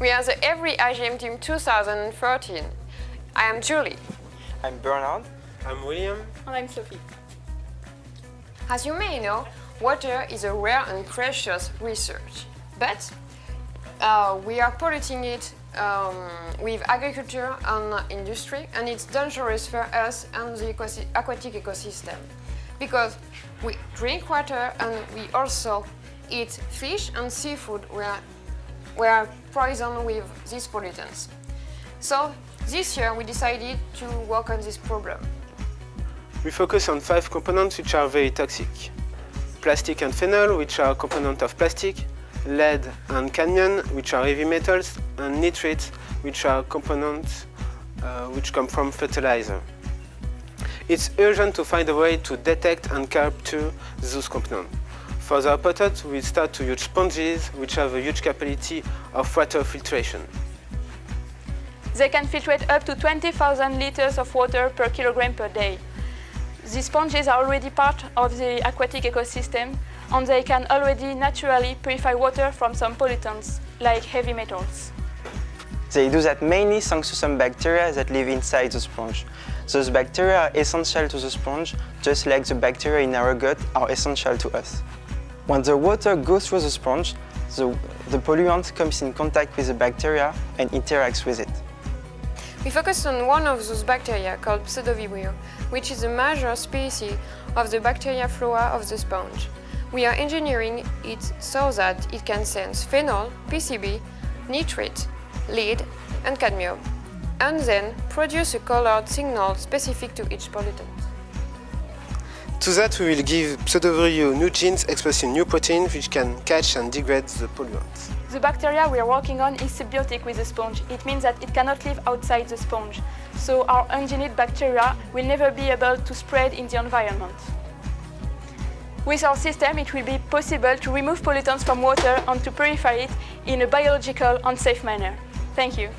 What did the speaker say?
We are the Evry iGEM Team 2013. I am Julie. I'm Bernard. I'm William. And I'm Sophie. As you may know, water is a rare and precious research, but uh, we are polluting it um, with agriculture and industry, and it's dangerous for us and the aquatic ecosystem because we drink water and we also eat fish and seafood where we are poisoned with these pollutants. So this year we decided to work on this problem. We focus on five components which are very toxic. Plastic and phenol, which are components of plastic, lead and cadmium, which are heavy metals, and nitrates, which are components uh, which come from fertilizer. It's urgent to find a way to detect and capture those components. For the hypothesis, we start to use sponges, which have a huge capacity of water filtration. They can filtrate up to 20,000 liters of water per kilogram per day. These sponges are already part of the aquatic ecosystem and they can already naturally purify water from some pollutants, like heavy metals. They do that mainly thanks to some bacteria that live inside the sponge. Those bacteria are essential to the sponge, just like the bacteria in our gut are essential to us. When the water goes through the sponge, the, the polluant comes in contact with the bacteria and interacts with it. We focus on one of those bacteria called Pseudovibrio, which is a major species of the bacteria flora of the sponge. We are engineering it so that it can sense phenol, PCB, nitrate, lead and cadmium, and then produce a colored signal specific to each pollutant. To that, we will give Pseudovibrio new genes expressing new proteins which can catch and degrade the polluants. The bacteria we are working on is symbiotic with the sponge. It means that it cannot live outside the sponge. So our engineered bacteria will never be able to spread in the environment. With our system, it will be possible to remove pollutants from water and to purify it in a biological and safe manner. Thank you.